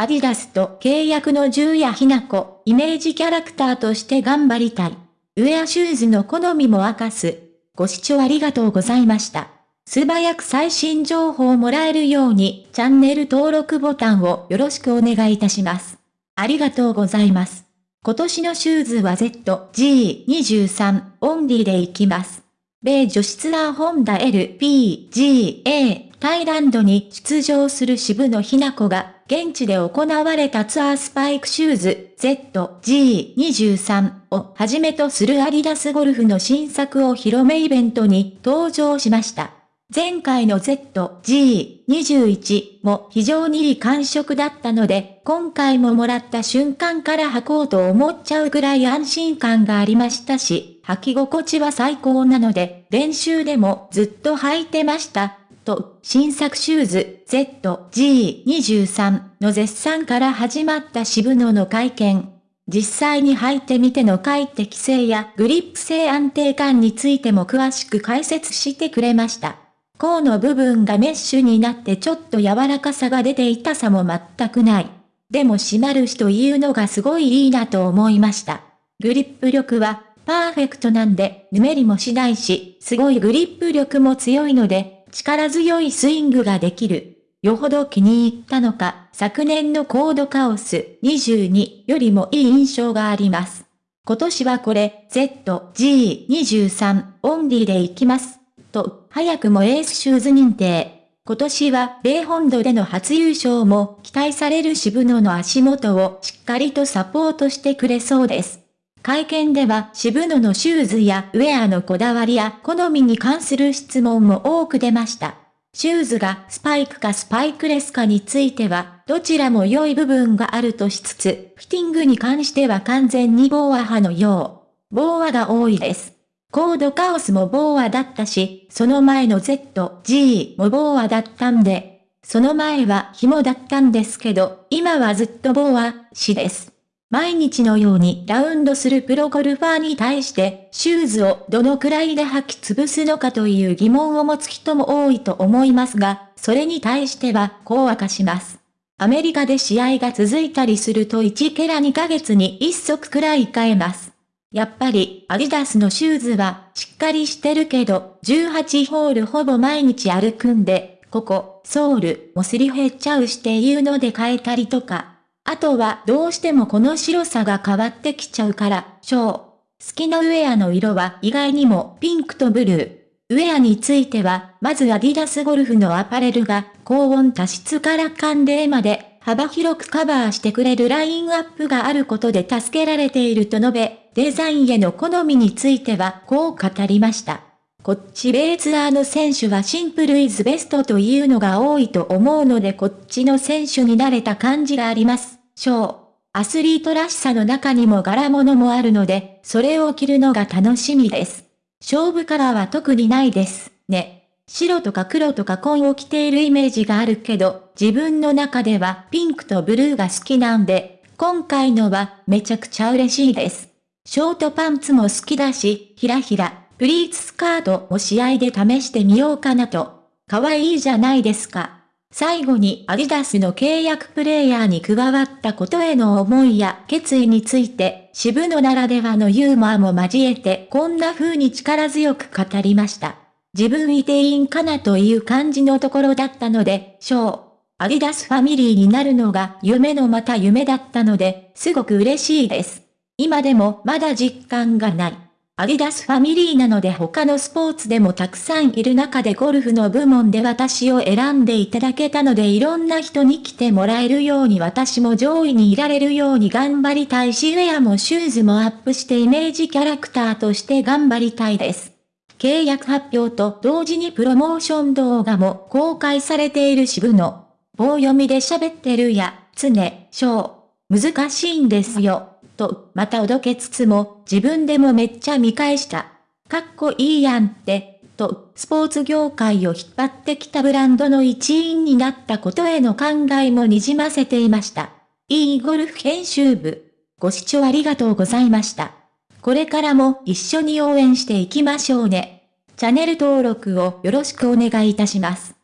アディダスと契約の渋野日向子、イメージキャラクターとして頑張りたい。ウェアシューズの好みも明かす。ご視聴ありがとうございました。素早く最新情報をもらえるように、チャンネル登録ボタンをよろしくお願いいたします。ありがとうございます。今年のシューズは ZG23 オンリーで行きます。米女子ツアーホンダ LPGA タイランドに出場する渋野日向子が現地で行われたツアースパイクシューズ ZG23 をはじめとするアディダスゴルフの新作お披露目イベントに登場しました。前回の ZG21 も非常にいい感触だったので、今回ももらった瞬間から履こうと思っちゃうぐらい安心感がありましたし、履き心地は最高なので、練習でもずっと履いてました。と、新作シューズ ZG23 の絶賛から始まった渋野の会見。実際に履いてみての快適性やグリップ性安定感についても詳しく解説してくれました。甲の部分がメッシュになってちょっと柔らかさが出て痛さも全くない。でも締まるしというのがすごいいいなと思いました。グリップ力はパーフェクトなんで、ぬめりもしないし、すごいグリップ力も強いので、力強いスイングができる。よほど気に入ったのか、昨年のコードカオス22よりもいい印象があります。今年はこれ、ZG23 オンリーで行きます。と、早くもエースシューズ認定。今年は米本土での初優勝も期待される渋野の足元をしっかりとサポートしてくれそうです。会見では渋野のシューズやウェアのこだわりや好みに関する質問も多く出ました。シューズがスパイクかスパイクレスかについては、どちらも良い部分があるとしつつ、フィッティングに関しては完全に BOA 派のよう。ボーアが多いです。コードカオスもボーアだったし、その前の ZG もボーアだったんで、その前は紐だったんですけど、今はずっとボーア、しです。毎日のようにラウンドするプロゴルファーに対して、シューズをどのくらいで履き潰すのかという疑問を持つ人も多いと思いますが、それに対してはこう明かします。アメリカで試合が続いたりすると1ケラ2ヶ月に1足くらい買えます。やっぱり、アディダスのシューズは、しっかりしてるけど、18ホールほぼ毎日歩くんで、ここ、ソール、もすり減っちゃうしていうので変えたりとか。あとは、どうしてもこの白さが変わってきちゃうから、ショー。好きなウェアの色は意外にもピンクとブルー。ウェアについては、まずアディダスゴルフのアパレルが、高温多湿から寒冷まで、幅広くカバーしてくれるラインアップがあることで助けられていると述べ、デザインへの好みについてはこう語りました。こっちベーツアーの選手はシンプルイズベストというのが多いと思うのでこっちの選手に慣れた感じがあります。ー。アスリートらしさの中にも柄物もあるので、それを着るのが楽しみです。勝負カラーは特にないです。ね。白とか黒とか紺を着ているイメージがあるけど、自分の中ではピンクとブルーが好きなんで、今回のはめちゃくちゃ嬉しいです。ショートパンツも好きだし、ひらひら、プリーツスカートも試合で試してみようかなと。可愛いじゃないですか。最後にアディダスの契約プレイヤーに加わったことへの思いや決意について、渋野ならではのユーモアも交えてこんな風に力強く語りました。自分いていいんかなという感じのところだったので、ショー、アディダスファミリーになるのが夢のまた夢だったので、すごく嬉しいです。今でもまだ実感がない。アディダスファミリーなので他のスポーツでもたくさんいる中でゴルフの部門で私を選んでいただけたのでいろんな人に来てもらえるように私も上位にいられるように頑張りたいしウェアもシューズもアップしてイメージキャラクターとして頑張りたいです。契約発表と同時にプロモーション動画も公開されている渋野。棒読みで喋ってるや、常、小。難しいんですよ。と、またおどけつつも、自分でもめっちゃ見返した。かっこいいやんって、と、スポーツ業界を引っ張ってきたブランドの一員になったことへの考えもにじませていました。いいゴルフ編集部。ご視聴ありがとうございました。これからも一緒に応援していきましょうね。チャンネル登録をよろしくお願いいたします。